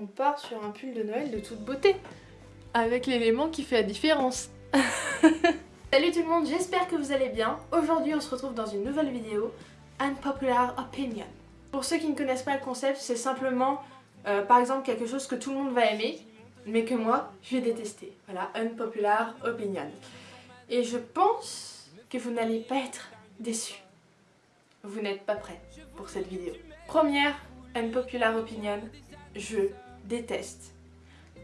on part sur un pull de Noël de toute beauté. Avec l'élément qui fait la différence. Salut tout le monde, j'espère que vous allez bien. Aujourd'hui on se retrouve dans une nouvelle vidéo, Unpopular Opinion. Pour ceux qui ne connaissent pas le concept, c'est simplement euh, par exemple quelque chose que tout le monde va aimer, mais que moi je vais détester. Voilà, Unpopular Opinion. Et je pense que vous n'allez pas être déçus. Vous n'êtes pas prêts pour cette vidéo. Première Unpopular Opinion, je déteste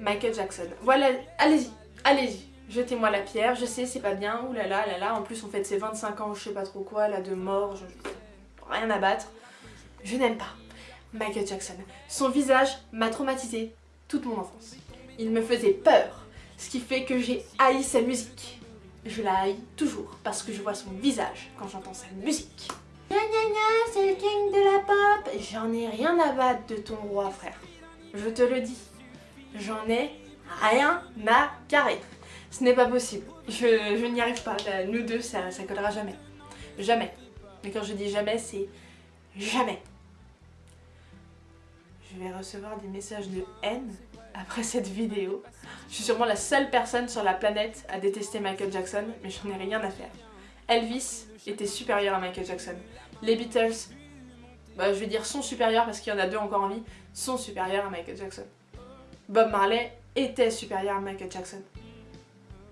Michael Jackson. Voilà, allez-y, allez-y, jetez-moi la pierre, je sais c'est pas bien, oulala, là, là, là, en plus on fête ses 25 ans, je sais pas trop quoi, là de mort, je... rien à battre. Je n'aime pas Michael Jackson. Son visage m'a traumatisé toute mon enfance. Il me faisait peur, ce qui fait que j'ai haï sa musique. Je la haïs toujours parce que je vois son visage quand j'entends sa musique. Gna gna gna, c'est le king de la pop J'en ai rien à battre de ton roi, frère. Je te le dis. J'en ai rien à carrer. Ce n'est pas possible. Je, n'y arrive pas. Nous deux, ça, ça collera jamais. Jamais. Mais quand je dis jamais, c'est jamais. Je vais recevoir des messages de haine après cette vidéo. Je suis sûrement la seule personne sur la planète à détester Michael Jackson, mais j'en ai rien à faire. Elvis était supérieur à Michael Jackson. Les Beatles, bah, je vais dire sont supérieurs parce qu'il y en a deux encore en vie, sont supérieurs à Michael Jackson. Bob Marley était supérieur à Michael Jackson.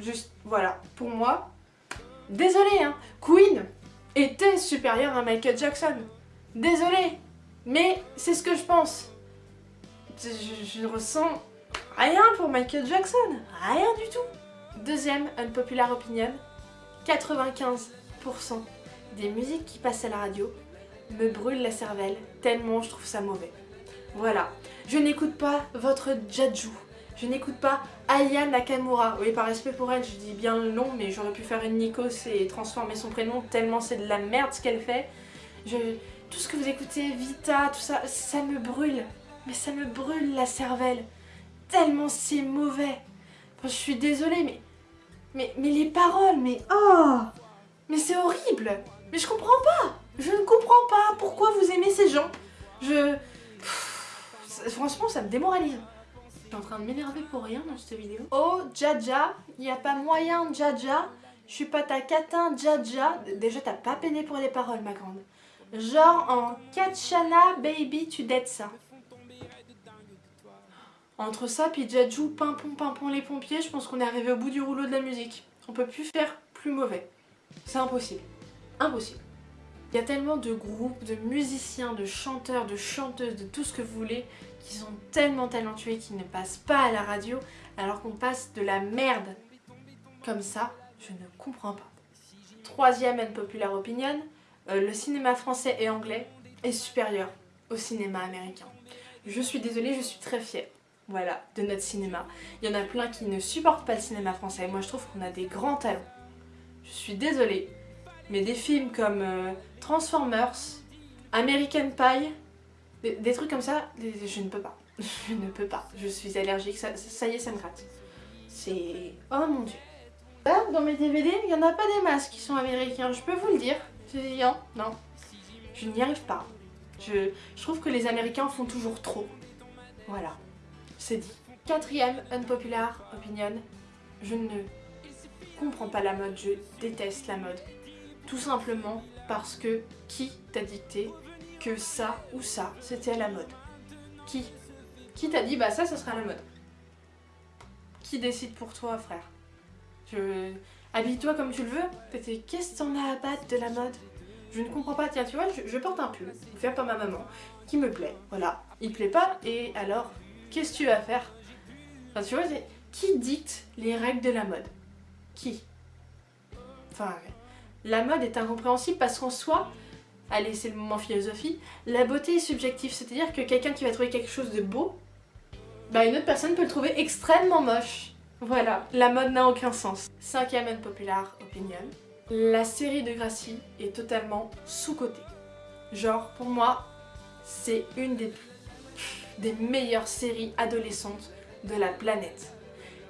Juste, voilà, pour moi, désolé hein, Queen était supérieur à Michael Jackson. Désolé, mais c'est ce que je pense. Je, ne ressens rien pour Michael Jackson, rien du tout. Deuxième unpopular opinion, 95% des musiques qui passent à la radio me brûlent la cervelle tellement je trouve ça mauvais. Voilà, je n'écoute pas votre Jaju, je n'écoute pas Aya Nakamura. Oui, par respect pour elle, je dis bien le nom, mais j'aurais pu faire une Nikos et transformer son prénom tellement c'est de la merde ce qu'elle fait. Je... Tout ce que vous écoutez, Vita, tout ça, ça me brûle. Mais ça me brûle la cervelle. Tellement c'est mauvais. je suis désolée, mais... Mais, mais les paroles, mais... Oh Mais c'est horrible Mais je comprends pas Je ne comprends pas pourquoi vous aimez ces gens. Je... franchement, ça me démoralise. Je suis en train de m'énerver pour rien dans cette vidéo. Oh, Jaja, il n'y a pas moyen, Jaja. Je suis pas ta catin, Jaja. Déjà, t'as pas peiné pour les paroles, ma grande. Genre en Katchana, baby, tu dettes ça. Entre ça puis Jaju, pimpon, pimpon les pompiers, je pense qu'on est arrivé au bout du rouleau de la musique. On peut plus faire plus mauvais. C'est impossible. Impossible. Il y a tellement de groupes, de musiciens, de chanteurs, de chanteuses, de tout ce que vous voulez, qui sont tellement talentueux qui ne passent pas à la radio, alors qu'on passe de la merde comme ça, je ne comprends pas. Troisième unpopular opinion, euh, le cinéma français et anglais est supérieur au cinéma américain. Je suis désolée, je suis très fière voilà, de notre cinéma. Il y en a plein qui ne supportent pas le cinéma français. Moi, je trouve qu'on a des grands talents. Je suis désolée, mais des films comme euh, Transformers, American Pie, des, trucs comme ça, je ne peux pas. Je ne peux pas. Je suis allergique, ça, y est, ça me gratte. C'est... Oh mon dieu. Là, dans mes DVD, il n'y en a pas des masques qui sont américains, je peux vous le dire. Non, non. Je n'y arrive pas. Je, je trouve que les Américains font toujours trop. Voilà c'est dit. Quatrième unpopular opinion, je ne comprends pas la mode, je déteste la mode. Tout simplement parce que qui t'a dicté que ça ou ça, c'était la mode? Qui? Qui t'a dit bah ça, ce sera la mode? Qui décide pour toi, frère? Je... Habille-toi comme tu le veux. Qu'est-ce que t'en as à battre de la mode? Je ne comprends pas. Tiens, tu vois, je, porte un pull, fait par ma maman, qui me plaît. Voilà. Il plaît pas, et alors Qu'est-ce que tu vas faire? Enfin, tu vois, qui dicte les règles de la mode? Qui? Enfin, la mode est incompréhensible parce qu'en soi, allez, c'est le moment philosophie, la beauté est subjective, c'est-à-dire que quelqu'un qui va trouver quelque chose de beau, bah une autre personne peut le trouver extrêmement moche. Voilà, la mode n'a aucun sens. Cinquième unpopular opinion, la série de Gracie est totalement sous-cotée. Genre, pour moi, c'est une des des meilleures séries adolescentes de la planète.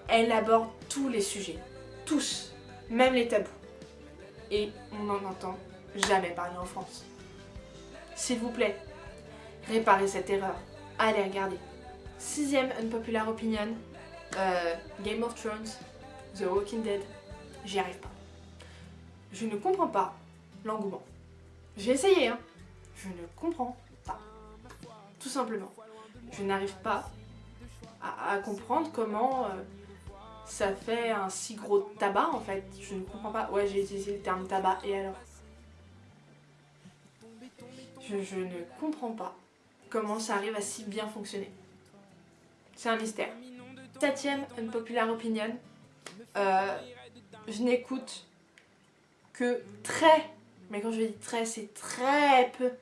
Elle aborde tous les sujets, tous, même les tabous. Et on n'en entend jamais parler en France. S'il vous plaît, réparez cette erreur. Allez regarder. Sixième unpopular opinion, euh, Game of Thrones, The Walking Dead, j'y arrive pas. Je ne comprends pas l'engouement. J'ai essayé, hein. Je ne comprends pas. Tout simplement. Je n'arrive pas à, comprendre comment euh, ça fait un si gros tabac en fait. Je ne comprends pas. Ouais, j'ai utilisé le terme tabac et alors? Je, ne comprends pas comment ça arrive à si bien fonctionner. C'est un mystère. Septième unpopular opinion. Euh, je n'écoute que très, mais quand je dis très, c'est très peu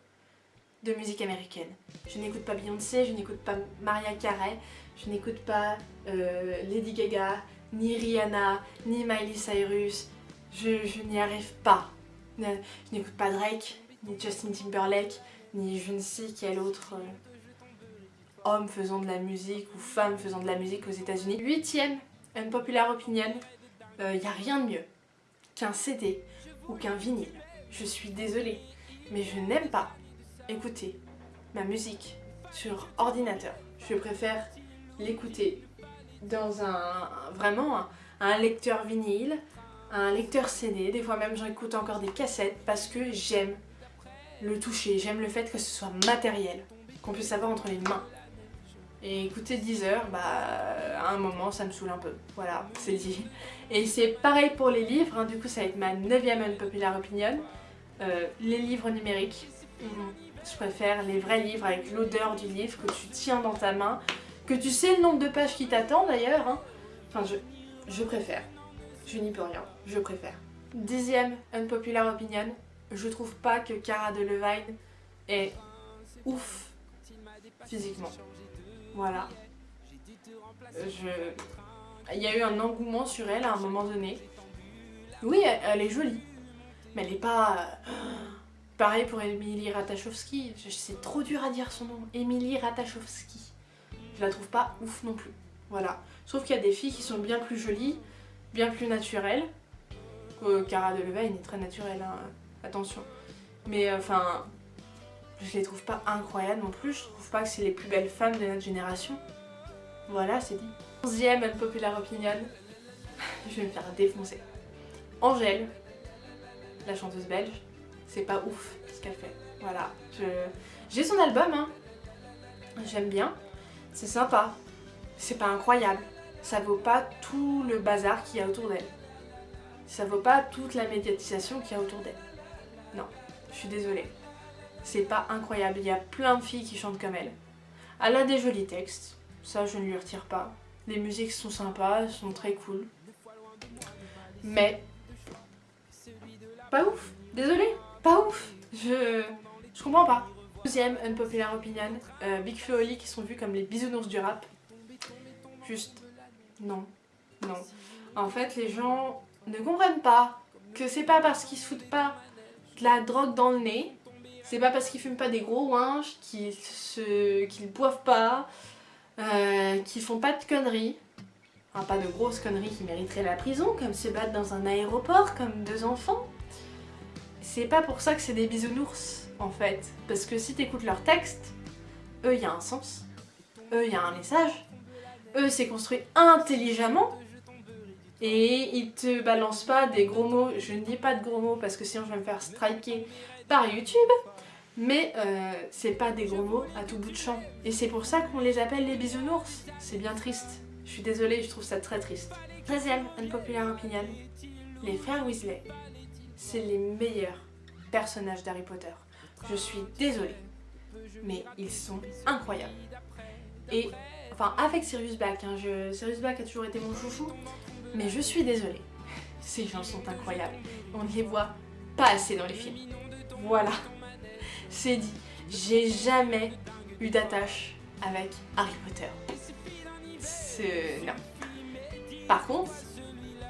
de musique américaine. Je n'écoute pas Beyoncé, je n'écoute pas Maria Carey, je n'écoute pas euh, Lady Gaga, ni Rihanna, ni Miley Cyrus. Je, n'y arrive pas. Je n'écoute pas Drake, ni Justin Timberlake, ni je ne sais quel autre euh, homme faisant de la musique ou femme faisant de la musique aux états unis Huitième unpopular opinion, il euh, n'y a rien de mieux qu'un CD ou qu'un vinyle. Je suis désolée, mais je n'aime pas écouter ma musique sur ordinateur. Je préfère l'écouter dans un vraiment un, lecteur vinyle, un lecteur CD, des fois même j'écoute encore des cassettes parce que j'aime le toucher, j'aime le fait que ce soit matériel, qu'on puisse avoir entre les mains. Et écouter 10 heures, bah à un moment ça me saoule un peu, voilà, c'est dit. Et c'est pareil pour les livres, hein. du coup ça va être ma 9ème unpopular opinion, euh, les livres numériques. Je préfère les vrais livres avec l'odeur du livre que tu tiens dans ta main, que tu sais le nombre de pages qui t'attend d'ailleurs. Hein. Enfin, je, je préfère. Je n'y peux rien, je préfère. Dixième unpopular opinion, je trouve pas que Cara Delevingne est ouf physiquement. Voilà. Je... Il y a eu un engouement sur elle à un moment donné. Oui, elle, est jolie. Mais elle est pas... Pareil pour Emily Ratajkowski. C'est trop dur à dire son nom. Emily Ratajkowski je la trouve pas ouf non plus. Voilà. Je trouve qu'il y a des filles qui sont bien plus jolies, bien plus naturelles. Euh, Cara Delevingne est très naturelle, hein. attention. Mais euh, enfin, je les trouve pas incroyables non plus. Je trouve pas que c'est les plus belles femmes de notre génération. Voilà, c'est dit. Onzième unpopular opinion. je vais me faire défoncer. Angèle, la chanteuse belge, c'est pas ouf ce qu'elle fait. Voilà. J'ai son album, hein. J'aime bien. C'est sympa, c'est pas incroyable, ça vaut pas tout le bazar qu'il y a autour d'elle. Ça vaut pas toute la médiatisation qu'il y a autour d'elle. Non, je suis désolée. C'est pas incroyable, il y a plein de filles qui chantent comme elle. Elle a des jolis textes, ça je ne lui retire pas. Les musiques sont sympas, sont très cool. Mais... Pas ouf, désolée, pas ouf. Je... Je comprends pas. Deuxième unpopular opinion, euh, Big Flo qui sont vus comme les bisounours du rap. Juste, non, non. En fait, les gens ne comprennent pas que c'est pas parce qu'ils se foutent pas de la drogue dans le nez, c'est pas parce qu'ils fument pas des gros ouinges, qu'ils se... qu'ils boivent pas, euh, qu'ils font pas de conneries, enfin pas de grosses conneries qui mériteraient la prison, comme se battre dans un aéroport, comme deux enfants. C'est pas pour ça que c'est des bisounours en fait. Parce que si t'écoutes leur texte, eux, il y a un sens. Eux, il y a un message. Eux, c'est construit intelligemment. Et ils te balancent pas des gros mots. Je ne dis pas de gros mots parce que sinon je vais me faire striker par YouTube. Mais euh, c'est pas des gros mots à tout bout de champ. Et c'est pour ça qu'on les appelle les bisounours. C'est bien triste. Je suis désolée, je trouve ça très triste. 13ème unpopular opinion. Les frères Weasley, c'est les meilleurs personnages d'Harry Potter. Je suis désolée, mais ils sont incroyables. Et, enfin, avec Sirius Black, hein, Sirius Black a toujours été mon chouchou, mais je suis désolée. Ces gens sont incroyables. On ne les voit pas assez dans les films. Voilà, c'est dit. J'ai jamais eu d'attache avec Harry Potter. Non. Par contre,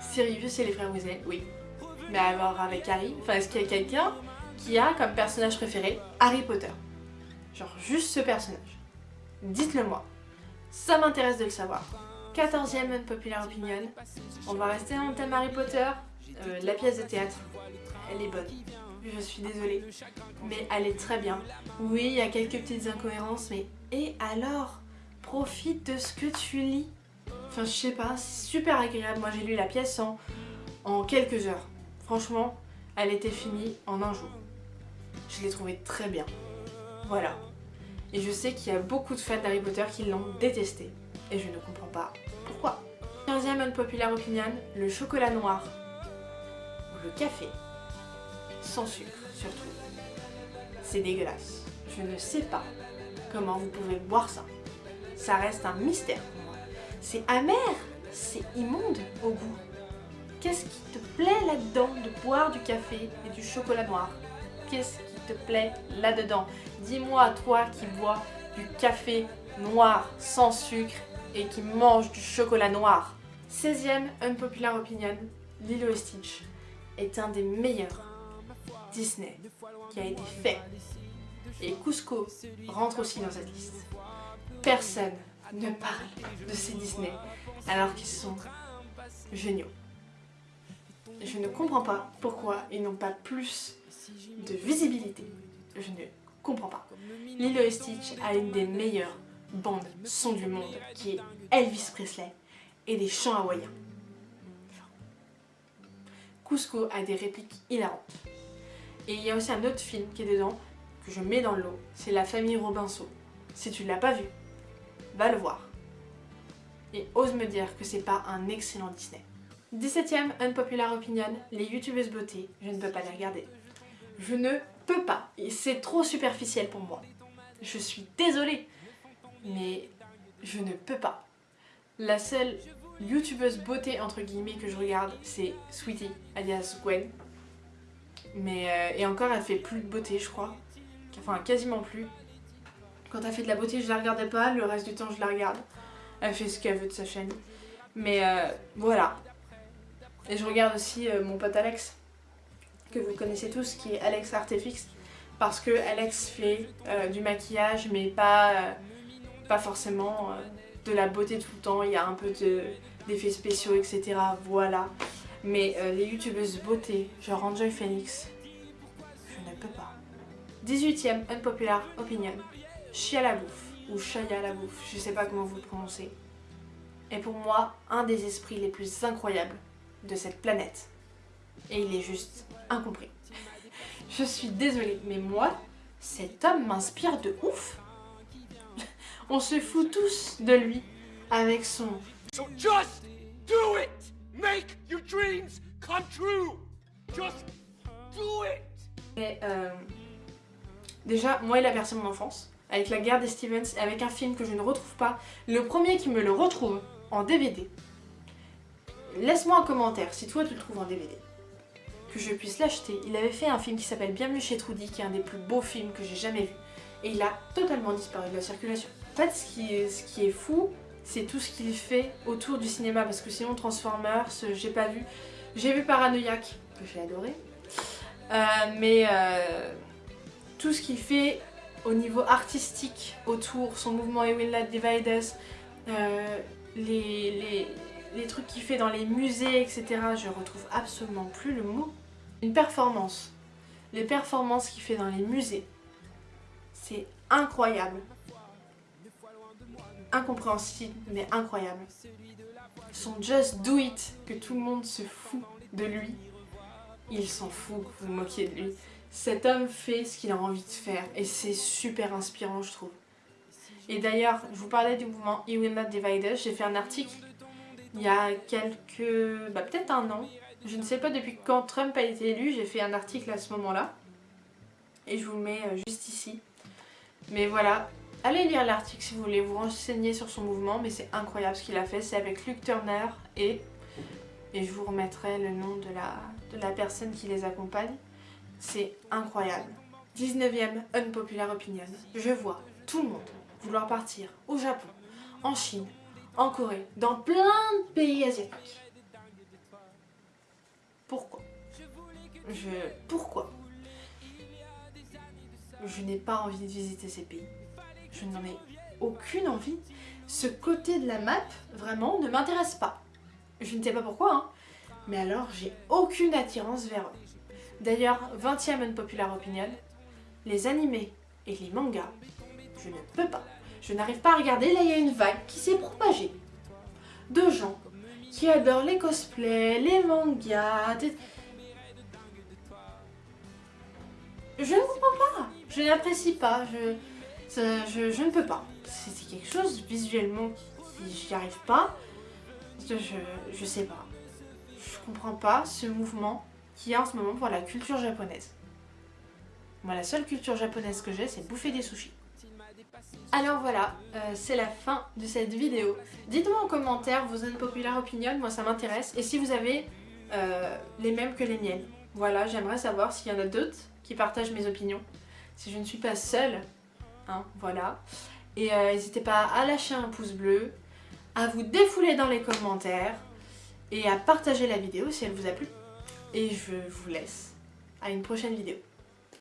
Sirius et les frères Weasley, oui. Mais alors avec Harry, enfin est-ce qu'il y a quelqu'un qui a comme personnage préféré Harry Potter. Genre juste ce personnage. Dites-le moi. Ça m'intéresse de le savoir. 14ème unpopular opinion. On va rester dans le thème Harry Potter. Euh, la pièce de théâtre, elle est bonne. Je suis désolée. Mais elle est très bien. Oui, il y a quelques petites incohérences, mais... Et alors? Profite de ce que tu lis. Enfin, je sais pas, c'est super agréable. Moi, j'ai lu la pièce en, en quelques heures. Franchement, elle était finie en un jour. Je l'ai trouvée très bien. Voilà. Et je sais qu'il y a beaucoup de fans d'Harry Potter qui l'ont détesté. Et je ne comprends pas pourquoi. 15ème unpopular opinion, le chocolat noir. Ou le café. Sans sucre, surtout. C'est dégueulasse. Je ne sais pas comment vous pouvez boire ça. Ça reste un mystère pour moi. C'est amer, c'est immonde au goût. Qu'est-ce qui te plaît là-dedans de boire du café et du chocolat noir? Qu'est-ce te plaît là-dedans Dis-moi, toi qui bois du café noir sans sucre et qui mange du chocolat noir. 16ème unpopular opinion, Lilo et Stitch est un des meilleurs Disney qui a été fait. Et Cusco rentre aussi dans cette liste. Personne ne parle de ces Disney alors qu'ils sont géniaux. Je ne comprends pas pourquoi ils n'ont pas plus de visibilité. Je ne comprends pas. Lilo et Stitch a une des meilleures bandes son du monde qui est Elvis Presley et des chants hawaïens. Cusco a des répliques hilarantes. Et il y a aussi un autre film qui est dedans, que je mets dans le lot, c'est La famille Robinson. Si tu ne l'as pas vu, va le voir. Et ose me dire que c'est pas un excellent Disney. 17ème unpopular opinion, les youtubeuses beauté, je ne peux pas les regarder. Je ne peux pas, c'est trop superficiel pour moi. Je suis désolée, mais je ne peux pas. La seule youtubeuse beauté entre guillemets que je regarde, c'est Sweetie, alias Gwen. Mais, euh, et encore, elle fait plus de beauté, je crois. Enfin, quasiment plus. Quand elle fait de la beauté, je la regardais pas, le reste du temps, je la regarde. Elle fait ce qu'elle veut de sa chaîne. Mais euh, voilà. Et je regarde aussi euh, mon pote Alex, que vous connaissez tous, qui est Alex Artefix. Parce que Alex fait du maquillage, mais pas, pas forcément de la beauté tout le temps. Il y a un peu d'effets spéciaux, etc. Voilà. Mais euh, les youtubeuses beauté, genre Enjoy Phoenix, je ne peux pas. 18ème unpopular opinion, Chia la bouffe, ou Shaya la bouffe, je sais pas comment vous le prononcez, est pour moi un des esprits les plus incroyables de cette planète. Et il est juste incompris. je suis désolée, mais moi, cet homme m'inspire de ouf. On se fout tous de lui avec son... just do it Make your dreams come true. Just do it. Et euh, déjà, moi il a bercé mon enfance avec la guerre des Stevens et avec un film que je ne retrouve pas. Le premier qui me le retrouve en DVD. Laisse-moi un commentaire si toi tu le trouves en DVD. Que je puisse l'acheter. Il avait fait un film qui s'appelle Bienvenue chez Trudy, qui est un des plus beaux films que j'ai jamais vu. Et il a totalement disparu de la circulation. En fait, ce qui est, fou, c'est tout ce qu'il fait autour du cinéma parce que sinon Transformers, j'ai pas vu. J'ai vu Paranoiac, que j'ai adoré. Euh, mais euh, tout ce qu'il fait au niveau artistique autour, son mouvement Et Will Divide Us, euh, les, les trucs qu'il fait dans les musées, etc. Je retrouve absolument plus le mot. Une performance. Les performances qu'il fait dans les musées. C'est incroyable incompréhensible mais incroyable. Son Just Do It, que tout le monde se fout de lui, il s'en fout que vous moquiez de lui. Cet homme fait ce qu'il a envie de faire et c'est super inspirant je trouve. Et d'ailleurs, je vous parlais du mouvement E Will Not Divide Us, j'ai fait un article il y a quelques... bah peut-être un an. Je ne sais pas depuis quand Trump a été élu, j'ai fait un article à ce moment-là. Et je vous le mets euh, juste ici. Mais voilà, Allez lire l'article si vous voulez vous renseigner sur son mouvement, mais c'est incroyable ce qu'il a fait. C'est avec Luke Turner et, et je vous remettrai le nom de la, de la personne qui les accompagne. C'est incroyable. 19ème unpopular opinion. Je vois tout le monde vouloir partir au Japon, en Chine, en Corée, dans plein de pays asiatiques. Pourquoi? Je... Pourquoi? Je n'ai pas envie de visiter ces pays je n'en ai aucune envie. Ce côté de la map, vraiment, ne m'intéresse pas. Je ne sais pas pourquoi, hein. mais alors j'ai aucune attirance vers eux. D'ailleurs, 20ème unpopular opinion, les animés et les mangas, je ne peux pas. Je n'arrive pas à regarder. Là, il y a une vague qui s'est propagée de gens qui adorent les cosplays, les mangas. Je ne comprends pas. Je n'apprécie pas. Je, je, ne peux pas. C'est quelque chose visuellement qui j'y arrive pas. Je, je sais pas. Je comprends pas ce mouvement qu'il y a en ce moment pour la culture japonaise. Moi, la seule culture japonaise que j'ai, c'est bouffer des sushis. Alors voilà, euh, c'est la fin de cette vidéo. Dites-moi en commentaire vos unpopular opinions, moi ça m'intéresse. Et si vous avez euh, les mêmes que les miennes. Voilà, j'aimerais savoir s'il y en a d'autres qui partagent mes opinions. Si je ne suis pas seule, hein, voilà. Et euh, n'hésitez pas à lâcher un pouce bleu, à vous défouler dans les commentaires et à partager la vidéo si elle vous a plu. Et je vous laisse à une prochaine vidéo.